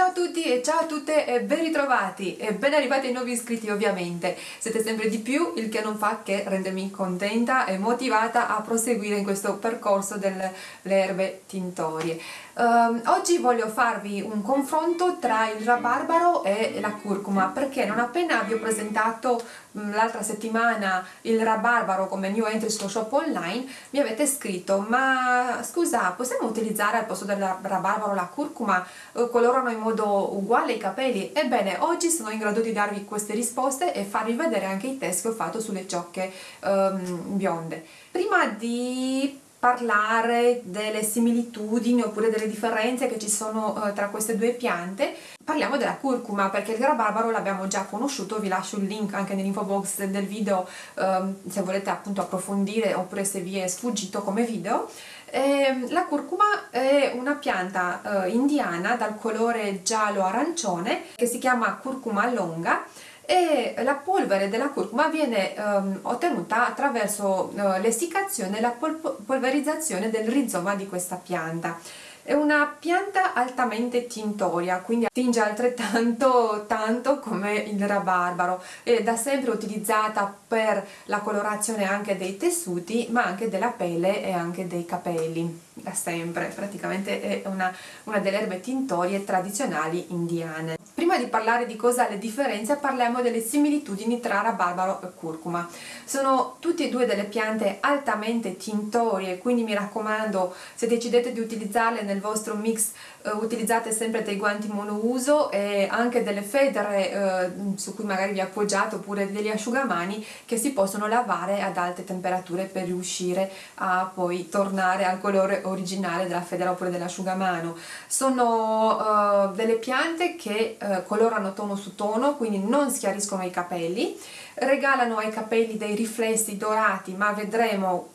Ciao a tutti e ciao a tutte e ben ritrovati e ben arrivati ai nuovi iscritti ovviamente. Siete sempre di più, il che non fa che rendermi contenta e motivata a proseguire in questo percorso delle erbe tintorie. Um, oggi voglio farvi un confronto tra il rabarbaro e la curcuma perché non appena vi ho presentato l'altra settimana il rabarbaro come new entry sullo shop online mi avete scritto ma scusa possiamo utilizzare al posto del rabarbaro la curcuma eh, colorano in modo uguale i capelli? Ebbene oggi sono in grado di darvi queste risposte e farvi vedere anche i test che ho fatto sulle ciocche um, bionde. Prima di parlare delle similitudini oppure delle differenze che ci sono eh, tra queste due piante. Parliamo della curcuma perché il rabarbaro l'abbiamo già conosciuto vi lascio il link anche nell'info box del video eh, se volete appunto approfondire oppure se vi è sfuggito come video. Eh, la curcuma è una pianta eh, indiana dal colore giallo-arancione che si chiama curcuma longa e la polvere della curcuma viene um, ottenuta attraverso uh, l'essiccazione e la pol polverizzazione del rizoma di questa pianta. È una pianta altamente tintoria, quindi tinge altrettanto tanto come il rabarbaro. È da sempre utilizzata per la colorazione anche dei tessuti, ma anche della pelle e anche dei capelli. Da sempre, praticamente è una, una delle erbe tintorie tradizionali indiane. Prima di parlare di cosa le differenze parliamo delle similitudini tra rabarbaro e curcuma. Sono tutte e due delle piante altamente tintorie, quindi mi raccomando se decidete di utilizzarle nel vostro mix eh, utilizzate sempre dei guanti monouso e anche delle federe eh, su cui magari vi appoggiate oppure degli asciugamani che si possono lavare ad alte temperature per riuscire a poi tornare al colore originale della federa oppure dell'asciugamano. Sono eh, delle piante che eh, colorano tono su tono quindi non schiariscono i capelli, regalano ai capelli dei riflessi dorati ma vedremo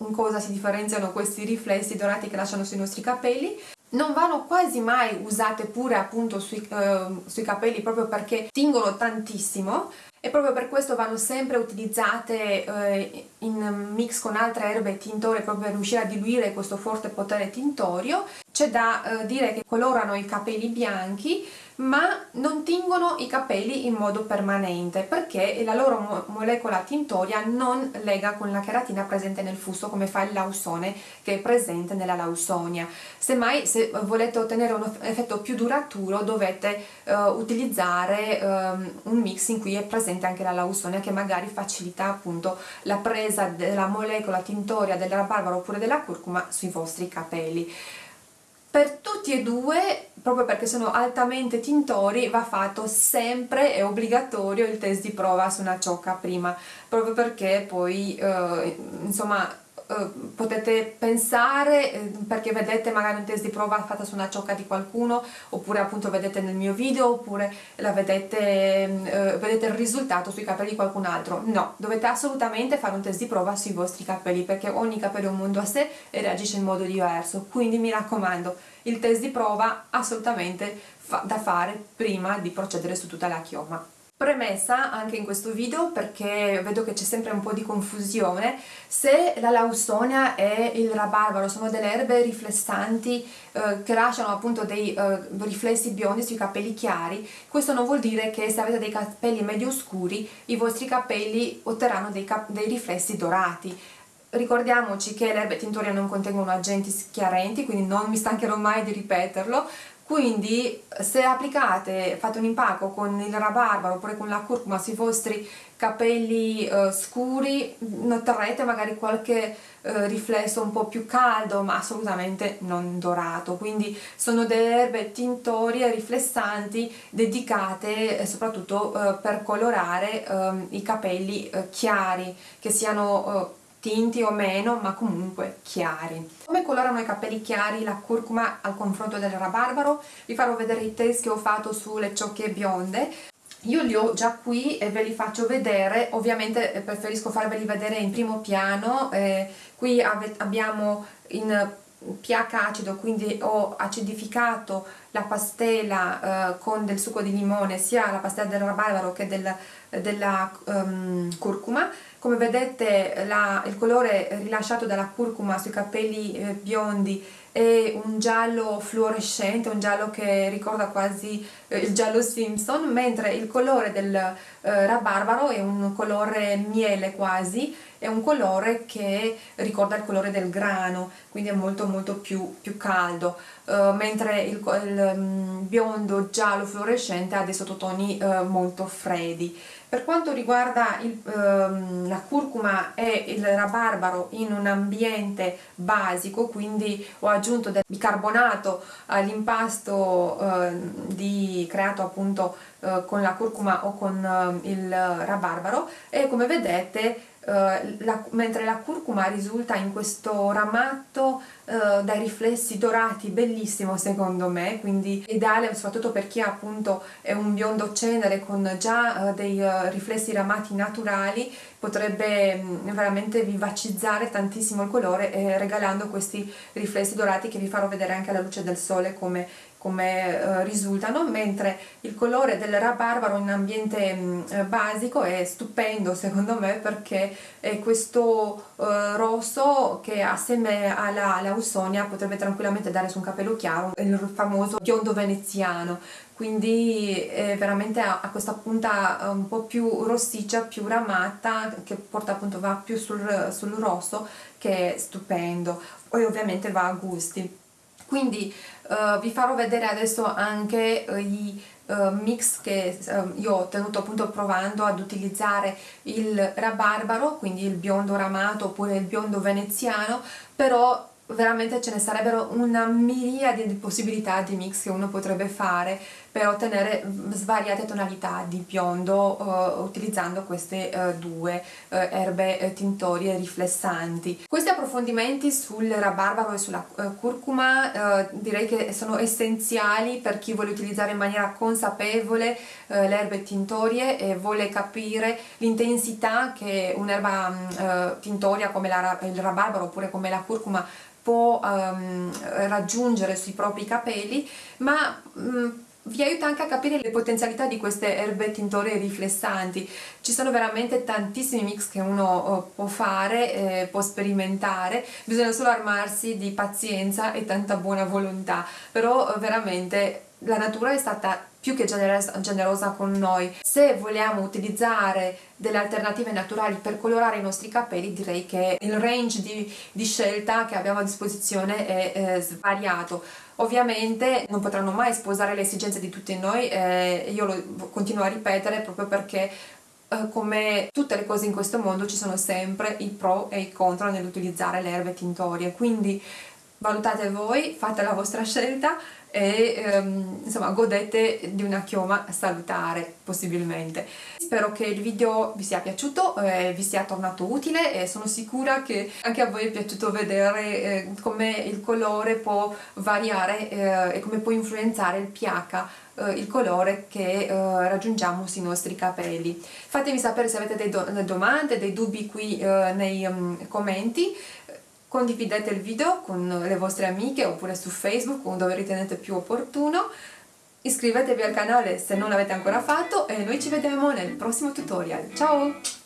in cosa si differenziano questi riflessi dorati che lasciano sui nostri capelli non vanno quasi mai usate pure appunto sui, eh, sui capelli proprio perché tingono tantissimo e proprio per questo vanno sempre utilizzate eh, in mix con altre erbe tintorie proprio per riuscire a diluire questo forte potere tintorio. C'è da eh, dire che colorano i capelli bianchi ma non tingono i capelli in modo permanente perché la loro mo molecola tintoria non lega con la cheratina presente nel fusto come fa il lausone che è presente nella lausonia. Semmai se volete ottenere un effetto più duraturo dovete uh, utilizzare um, un mix in cui è presente anche la lausonia che magari facilita appunto la presa della molecola tintoria del rabarbaro oppure della curcuma sui vostri capelli. Per tutti e due, proprio perché sono altamente tintori, va fatto sempre, è obbligatorio il test di prova su una ciocca prima, proprio perché poi, eh, insomma, eh, potete pensare, eh, perché vedete magari un test di prova fatta su una ciocca di qualcuno, oppure appunto vedete nel mio video, oppure vedete, eh, vedete il risultato sui capelli di qualcun altro. No, dovete assolutamente fare un test di prova sui vostri capelli, perché ogni capello è un mondo a sé e reagisce in modo diverso. Quindi mi raccomando, il test di prova assolutamente fa da fare prima di procedere su tutta la chioma. Premessa anche in questo video perché vedo che c'è sempre un po' di confusione, se la lausonia e il rabarbaro sono delle erbe riflessanti eh, che lasciano appunto dei eh, riflessi biondi sui capelli chiari, questo non vuol dire che se avete dei capelli medio scuri i vostri capelli otterranno dei, cap dei riflessi dorati. Ricordiamoci che le erbe tintorie non contengono agenti schiarenti, quindi non mi stancherò mai di ripeterlo, quindi se applicate, fate un impacco con il rabarbaro oppure con la curcuma sui vostri capelli eh, scuri noterete magari qualche eh, riflesso un po' più caldo ma assolutamente non dorato. Quindi sono delle erbe tintorie riflessanti dedicate eh, soprattutto eh, per colorare ehm, i capelli eh, chiari che siano eh, tinti o meno ma comunque chiari. Come colorano i capelli chiari la curcuma al confronto del rabarbaro? Vi farò vedere i test che ho fatto sulle ciocche bionde io li ho già qui e ve li faccio vedere, ovviamente eh, preferisco farveli vedere in primo piano, eh, qui abbiamo in pH acido, quindi ho acidificato la pastela eh, con del succo di limone, sia la pastela del rabarbaro che del, della um, curcuma. Come vedete la, il colore rilasciato dalla curcuma sui capelli eh, biondi è è un giallo fluorescente, un giallo che ricorda quasi eh, il giallo Simpson, mentre il colore del eh, rabarbaro è un colore miele quasi, è un colore che ricorda il colore del grano, quindi è molto molto più, più caldo, uh, mentre il, il um, biondo giallo fluorescente ha dei sottotoni uh, molto freddi. Per quanto riguarda il, um, la curcuma e il rabarbaro in un ambiente basico, quindi ho aggiunto del bicarbonato all'impasto uh, creato appunto uh, con la curcuma o con uh, il rabarbaro e come vedete la, mentre la curcuma risulta in questo ramatto uh, dai riflessi dorati bellissimo secondo me quindi ideale soprattutto per chi appunto è un biondo cenere con già uh, dei riflessi ramati naturali potrebbe mh, veramente vivacizzare tantissimo il colore eh, regalando questi riflessi dorati che vi farò vedere anche alla luce del sole come come eh, risultano, mentre il colore del rabarbaro in ambiente mh, eh, basico è stupendo secondo me perché è questo eh, rosso che assieme alla, alla Ausonia potrebbe tranquillamente dare su un capello chiaro il famoso biondo veneziano. Quindi eh, veramente ha, ha, questa punta un po' più rossiccia, più ramata che porta appunto va più sul, sul rosso che è stupendo. Poi ovviamente va a gusti quindi uh, vi farò vedere adesso anche uh, i uh, mix che io ho tenuto appunto provando ad utilizzare il rabarbaro quindi il biondo ramato oppure il biondo veneziano però veramente ce ne sarebbero una miriade di possibilità di mix che uno potrebbe fare per ottenere svariate tonalità di biondo uh, utilizzando queste uh, due uh, erbe tintorie riflessanti. Questi approfondimenti sul rabarbaro e sulla curcuma direi che sono essenziali per chi vuole utilizzare in maniera consapevole le erbe tintorie e vuole capire l'intensità che un'erba mm, tintoria come la, il rabarbaro oppure come la curcuma può um, raggiungere sui propri capelli ma um, vi aiuta anche a capire le potenzialità di queste erbe tintorie riflessanti. Ci sono veramente tantissimi mix che uno uh, può fare, eh, può sperimentare. Bisogna solo armarsi di pazienza e tanta buona volontà. Però uh, veramente la natura è stata più che generosa, con noi. Se vogliamo utilizzare delle alternative naturali per colorare i nostri capelli direi che il range di, di scelta che abbiamo a disposizione è eh, svariato. Ovviamente non potranno mai sposare le esigenze di tutti noi, eh, io lo continuo a ripetere proprio perché eh, come tutte le cose in questo mondo ci sono sempre i pro e i contro nell'utilizzare le erbe tintorie, quindi valutate voi, fate la vostra scelta e ehm, insomma godete di una chioma salutare possibilmente. Spero che il video vi sia piaciuto, eh, vi sia tornato utile e sono sicura che anche a voi è piaciuto vedere eh, come il colore può variare eh, e come può influenzare il pH eh, il colore che eh, raggiungiamo sui nostri capelli. Fatemi sapere se avete dei do delle domande, dei dubbi qui eh, nei um, commenti condividete il video con le vostre amiche oppure su Facebook dove ritenete più opportuno. Iscrivetevi al canale se non l'avete ancora fatto e noi ci vediamo nel prossimo tutorial. Ciao